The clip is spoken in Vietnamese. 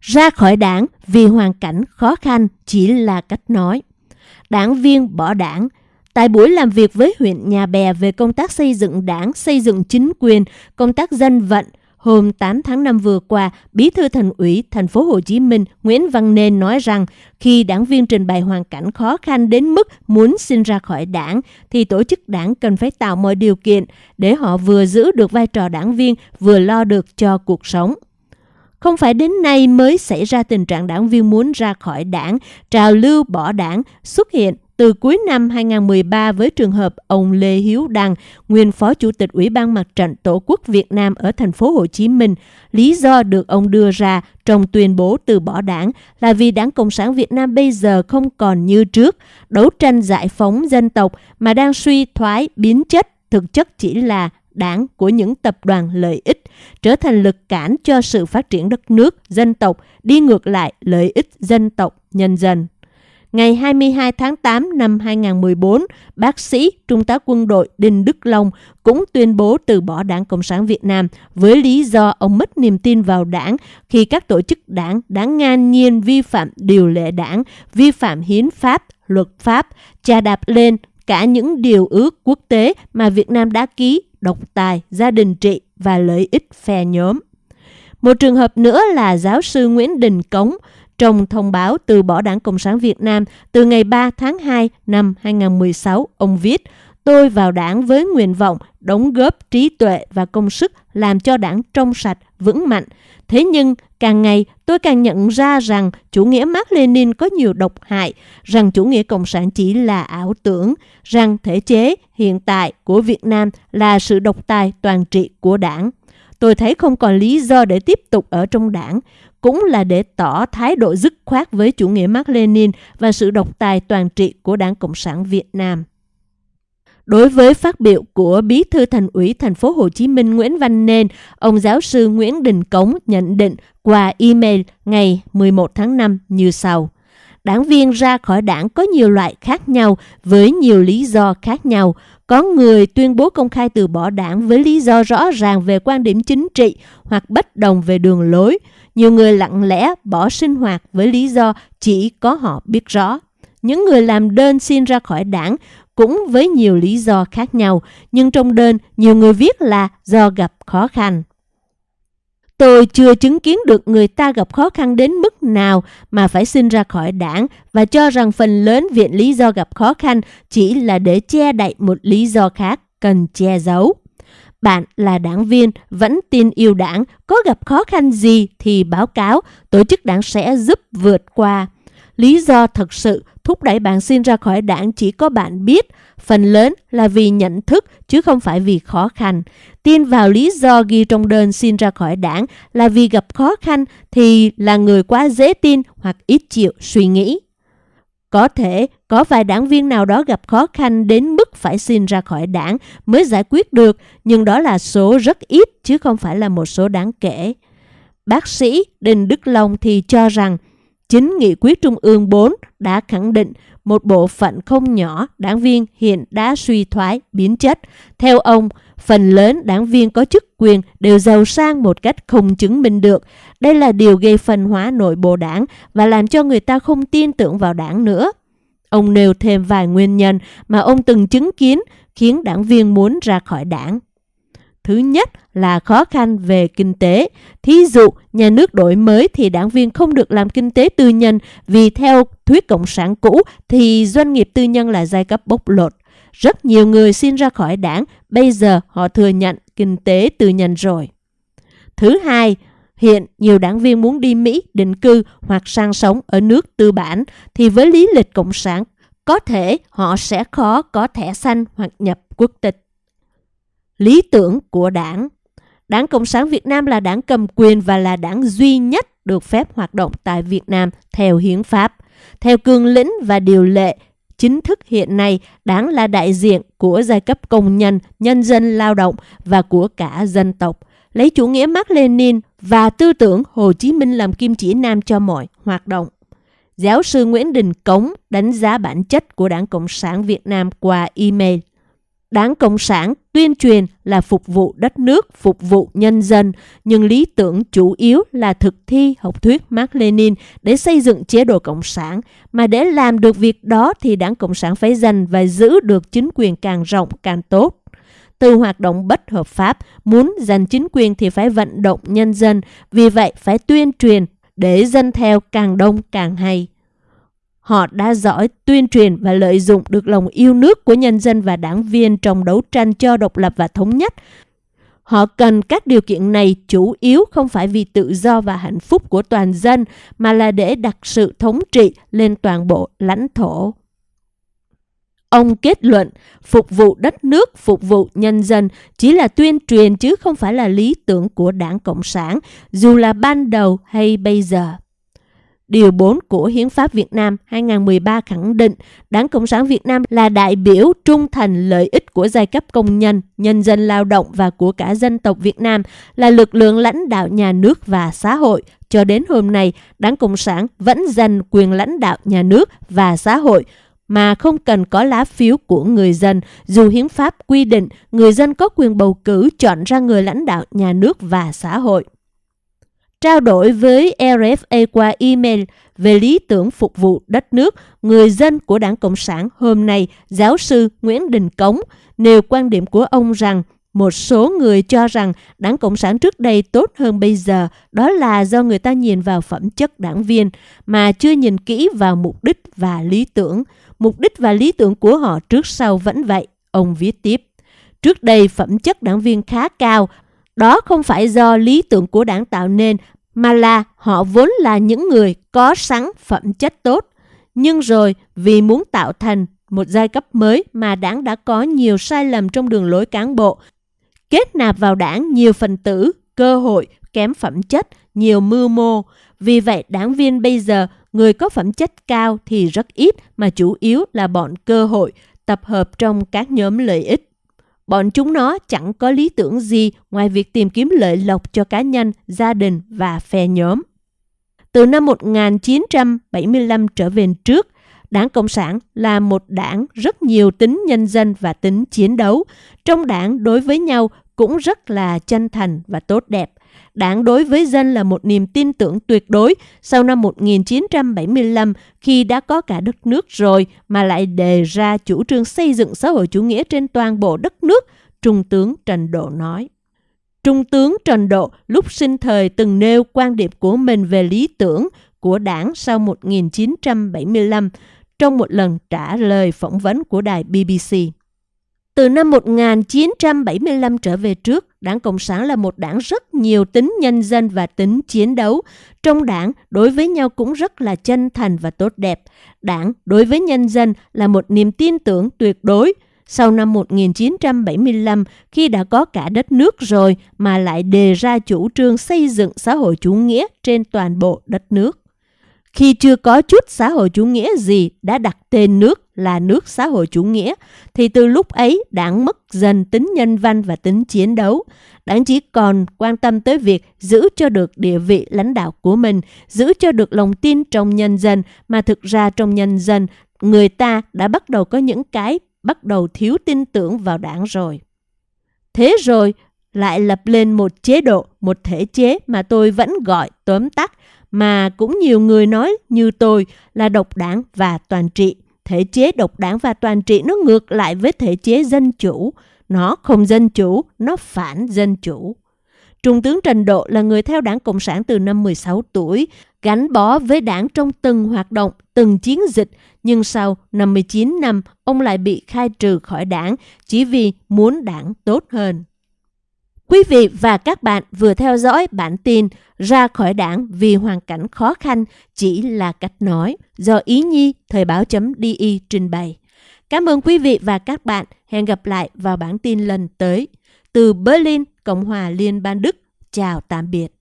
Ra khỏi đảng vì hoàn cảnh khó khăn chỉ là cách nói. Đảng viên bỏ đảng. Tại buổi làm việc với huyện Nhà Bè về công tác xây dựng đảng, xây dựng chính quyền, công tác dân vận, Hôm 8 tháng 5 vừa qua, Bí thư Thành ủy Thành phố Hồ Chí Minh Nguyễn Văn Nên nói rằng khi đảng viên trình bày hoàn cảnh khó khăn đến mức muốn xin ra khỏi đảng thì tổ chức đảng cần phải tạo mọi điều kiện để họ vừa giữ được vai trò đảng viên vừa lo được cho cuộc sống. Không phải đến nay mới xảy ra tình trạng đảng viên muốn ra khỏi đảng, trào lưu bỏ đảng xuất hiện từ cuối năm 2013 với trường hợp ông Lê Hiếu Đăng, nguyên phó chủ tịch Ủy ban Mặt trận Tổ quốc Việt Nam ở thành phố Hồ Chí Minh, lý do được ông đưa ra trong tuyên bố từ bỏ đảng là vì Đảng Cộng sản Việt Nam bây giờ không còn như trước, đấu tranh giải phóng dân tộc mà đang suy thoái biến chất, thực chất chỉ là đảng của những tập đoàn lợi ích, trở thành lực cản cho sự phát triển đất nước, dân tộc, đi ngược lại lợi ích dân tộc, nhân dân. Ngày 22 tháng 8 năm 2014, bác sĩ Trung tá quân đội Đinh Đức Long cũng tuyên bố từ bỏ Đảng Cộng sản Việt Nam với lý do ông mất niềm tin vào đảng khi các tổ chức đảng đã ngang nhiên vi phạm điều lệ đảng, vi phạm hiến pháp, luật pháp, trà đạp lên cả những điều ước quốc tế mà Việt Nam đã ký, độc tài, gia đình trị và lợi ích phe nhóm. Một trường hợp nữa là giáo sư Nguyễn Đình Cống, trong thông báo từ bỏ Đảng Cộng sản Việt Nam từ ngày 3 tháng 2 năm 2016, ông viết Tôi vào đảng với nguyện vọng đóng góp trí tuệ và công sức làm cho đảng trong sạch, vững mạnh. Thế nhưng, càng ngày tôi càng nhận ra rằng chủ nghĩa Mark Lenin có nhiều độc hại, rằng chủ nghĩa cộng sản chỉ là ảo tưởng, rằng thể chế hiện tại của Việt Nam là sự độc tài toàn trị của đảng. Tôi thấy không còn lý do để tiếp tục ở trong đảng cũng là để tỏ thái độ dứt khoát với chủ nghĩa Mark Lenin và sự độc tài toàn trị của Đảng Cộng sản Việt Nam. Đối với phát biểu của Bí thư Thành ủy Thành phố Hồ Chí Minh Nguyễn Văn Nên, ông giáo sư Nguyễn Đình Cống nhận định qua email ngày 11 tháng 5 như sau. Đảng viên ra khỏi đảng có nhiều loại khác nhau với nhiều lý do khác nhau. Có người tuyên bố công khai từ bỏ đảng với lý do rõ ràng về quan điểm chính trị hoặc bất đồng về đường lối. Nhiều người lặng lẽ bỏ sinh hoạt với lý do chỉ có họ biết rõ. Những người làm đơn xin ra khỏi đảng cũng với nhiều lý do khác nhau, nhưng trong đơn nhiều người viết là do gặp khó khăn. Tôi chưa chứng kiến được người ta gặp khó khăn đến mức nào mà phải xin ra khỏi đảng và cho rằng phần lớn viện lý do gặp khó khăn chỉ là để che đậy một lý do khác cần che giấu. Bạn là đảng viên, vẫn tin yêu đảng, có gặp khó khăn gì thì báo cáo, tổ chức đảng sẽ giúp vượt qua. Lý do thật sự thúc đẩy bạn xin ra khỏi đảng chỉ có bạn biết, phần lớn là vì nhận thức chứ không phải vì khó khăn. Tin vào lý do ghi trong đơn xin ra khỏi đảng là vì gặp khó khăn thì là người quá dễ tin hoặc ít chịu suy nghĩ. Có thể có vài đảng viên nào đó gặp khó khăn đến mức phải xin ra khỏi đảng mới giải quyết được, nhưng đó là số rất ít chứ không phải là một số đáng kể. Bác sĩ Đinh Đức Long thì cho rằng chính nghị quyết Trung ương 4 đã khẳng định một bộ phận không nhỏ đảng viên hiện đã suy thoái, biến chất. Theo ông, phần lớn đảng viên có chức quyền đều giàu sang một cách không chứng minh được. Đây là điều gây phân hóa nội bộ đảng và làm cho người ta không tin tưởng vào đảng nữa. Ông nêu thêm vài nguyên nhân mà ông từng chứng kiến khiến đảng viên muốn ra khỏi đảng. Thứ nhất là khó khăn về kinh tế. Thí dụ, nhà nước đổi mới thì đảng viên không được làm kinh tế tư nhân vì theo thuyết cộng sản cũ thì doanh nghiệp tư nhân là giai cấp bốc lột. Rất nhiều người xin ra khỏi đảng, bây giờ họ thừa nhận kinh tế tư nhân rồi. Thứ hai, hiện nhiều đảng viên muốn đi Mỹ định cư hoặc sang sống ở nước tư bản thì với lý lịch cộng sản có thể họ sẽ khó có thẻ xanh hoặc nhập quốc tịch. Lý tưởng của đảng Đảng Cộng sản Việt Nam là đảng cầm quyền và là đảng duy nhất được phép hoạt động tại Việt Nam theo hiến pháp. Theo cương lĩnh và điều lệ chính thức hiện nay, đảng là đại diện của giai cấp công nhân, nhân dân lao động và của cả dân tộc. Lấy chủ nghĩa Mark Lenin và tư tưởng Hồ Chí Minh làm kim chỉ nam cho mọi hoạt động. Giáo sư Nguyễn Đình Cống đánh giá bản chất của Đảng Cộng sản Việt Nam qua email. Đảng Cộng sản tuyên truyền là phục vụ đất nước, phục vụ nhân dân, nhưng lý tưởng chủ yếu là thực thi học thuyết Mark Lenin để xây dựng chế độ Cộng sản. Mà để làm được việc đó thì Đảng Cộng sản phải giành và giữ được chính quyền càng rộng càng tốt. Từ hoạt động bất hợp pháp, muốn giành chính quyền thì phải vận động nhân dân, vì vậy phải tuyên truyền để dân theo càng đông càng hay. Họ đã giỏi tuyên truyền và lợi dụng được lòng yêu nước của nhân dân và đảng viên trong đấu tranh cho độc lập và thống nhất. Họ cần các điều kiện này chủ yếu không phải vì tự do và hạnh phúc của toàn dân, mà là để đặt sự thống trị lên toàn bộ lãnh thổ. Ông kết luận, phục vụ đất nước, phục vụ nhân dân chỉ là tuyên truyền chứ không phải là lý tưởng của đảng Cộng sản, dù là ban đầu hay bây giờ. Điều 4 của Hiến pháp Việt Nam 2013 khẳng định Đảng Cộng sản Việt Nam là đại biểu trung thành lợi ích của giai cấp công nhân, nhân dân lao động và của cả dân tộc Việt Nam là lực lượng lãnh đạo nhà nước và xã hội. Cho đến hôm nay, Đảng Cộng sản vẫn giành quyền lãnh đạo nhà nước và xã hội mà không cần có lá phiếu của người dân, dù hiến pháp quy định người dân có quyền bầu cử chọn ra người lãnh đạo nhà nước và xã hội. Trao đổi với RFA qua email về lý tưởng phục vụ đất nước, người dân của Đảng Cộng sản hôm nay, giáo sư Nguyễn Đình Cống nêu quan điểm của ông rằng một số người cho rằng Đảng Cộng sản trước đây tốt hơn bây giờ, đó là do người ta nhìn vào phẩm chất đảng viên mà chưa nhìn kỹ vào mục đích và lý tưởng. Mục đích và lý tưởng của họ trước sau vẫn vậy, ông viết tiếp. Trước đây phẩm chất đảng viên khá cao, đó không phải do lý tưởng của đảng tạo nên, mà là họ vốn là những người có sẵn phẩm chất tốt. Nhưng rồi vì muốn tạo thành một giai cấp mới mà đảng đã có nhiều sai lầm trong đường lối cán bộ, kết nạp vào đảng nhiều phần tử, cơ hội, kém phẩm chất, nhiều mưu mô. Vì vậy đảng viên bây giờ người có phẩm chất cao thì rất ít mà chủ yếu là bọn cơ hội tập hợp trong các nhóm lợi ích. Bọn chúng nó chẳng có lý tưởng gì ngoài việc tìm kiếm lợi lộc cho cá nhân, gia đình và phe nhóm. Từ năm 1975 trở về trước, Đảng Cộng sản là một đảng rất nhiều tính nhân dân và tính chiến đấu. Trong đảng đối với nhau cũng rất là chân thành và tốt đẹp. Đảng đối với dân là một niềm tin tưởng tuyệt đối sau năm 1975 khi đã có cả đất nước rồi mà lại đề ra chủ trương xây dựng xã hội chủ nghĩa trên toàn bộ đất nước, Trung tướng Trần Độ nói. Trung tướng Trần Độ lúc sinh thời từng nêu quan điểm của mình về lý tưởng của đảng sau 1975 trong một lần trả lời phỏng vấn của đài BBC. Từ năm 1975 trở về trước, Đảng Cộng sản là một đảng rất nhiều tính nhân dân và tính chiến đấu. Trong đảng, đối với nhau cũng rất là chân thành và tốt đẹp. Đảng đối với nhân dân là một niềm tin tưởng tuyệt đối. Sau năm 1975, khi đã có cả đất nước rồi mà lại đề ra chủ trương xây dựng xã hội chủ nghĩa trên toàn bộ đất nước. Khi chưa có chút xã hội chủ nghĩa gì đã đặt tên nước là nước xã hội chủ nghĩa, thì từ lúc ấy đảng mất dần tính nhân văn và tính chiến đấu. Đảng chỉ còn quan tâm tới việc giữ cho được địa vị lãnh đạo của mình, giữ cho được lòng tin trong nhân dân, mà thực ra trong nhân dân, người ta đã bắt đầu có những cái bắt đầu thiếu tin tưởng vào đảng rồi. Thế rồi, lại lập lên một chế độ, một thể chế mà tôi vẫn gọi tóm tắt mà cũng nhiều người nói như tôi là độc đảng và toàn trị. Thể chế độc đảng và toàn trị nó ngược lại với thể chế dân chủ. Nó không dân chủ, nó phản dân chủ. Trung tướng Trần Độ là người theo đảng Cộng sản từ năm 16 tuổi, gắn bó với đảng trong từng hoạt động, từng chiến dịch, nhưng sau 59 năm, ông lại bị khai trừ khỏi đảng chỉ vì muốn đảng tốt hơn. Quý vị và các bạn vừa theo dõi bản tin ra khỏi đảng vì hoàn cảnh khó khăn chỉ là cách nói do Ý Nhi Thời báo.di trình bày. Cảm ơn quý vị và các bạn. Hẹn gặp lại vào bản tin lần tới. Từ Berlin, Cộng hòa Liên bang Đức. Chào tạm biệt.